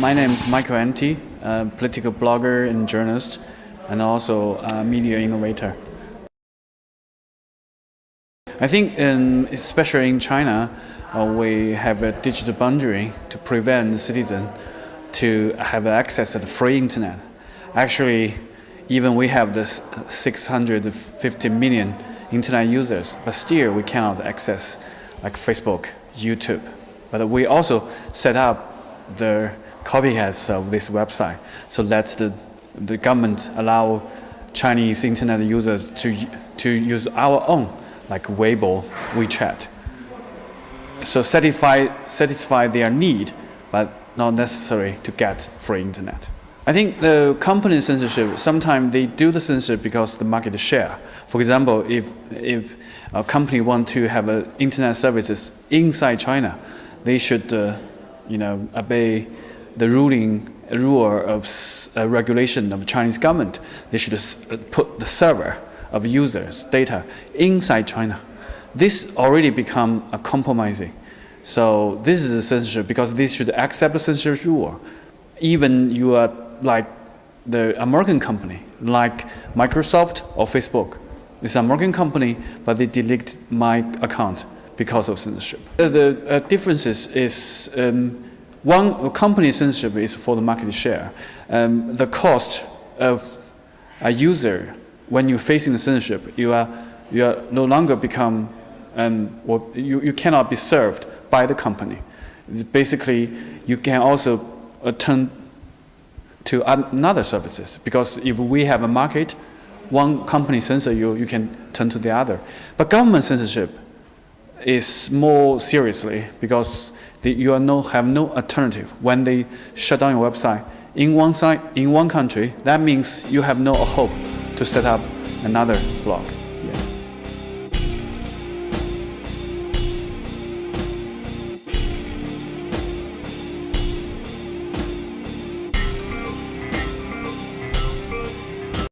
My name is Michael Anti, a political blogger and journalist, and also a media innovator. I think, in, especially in China, uh, we have a digital boundary to prevent the citizen to have access to the free internet. Actually, even we have this 650 million internet users, but still we cannot access like Facebook, YouTube. But we also set up the copycats of this website so that the, the government allow Chinese internet users to, to use our own, like Weibo, WeChat. So satisfy, satisfy their need, but not necessary to get free internet. I think the company censorship, sometimes they do the censorship because the market share. For example, if, if a company want to have a internet services inside China, they should uh, you know, obey the ruling rule of uh, regulation of Chinese government. They should uh, put the server of users' data inside China. This already become a compromising. So this is a censorship because this should accept the censorship rule. Even you are like the American company, like Microsoft or Facebook. It's an American company, but they delete my account because of censorship. The uh, differences is um, one company censorship is for the market share. Um, the cost of a user when you're facing the censorship, you are you are no longer become um, you, you cannot be served by the company. Basically, you can also uh, turn to another services because if we have a market, one company censor you, you can turn to the other. But government censorship is more seriously because they, you are no, have no alternative. When they shut down your website in one site, in one country, that means you have no hope to set up another blog.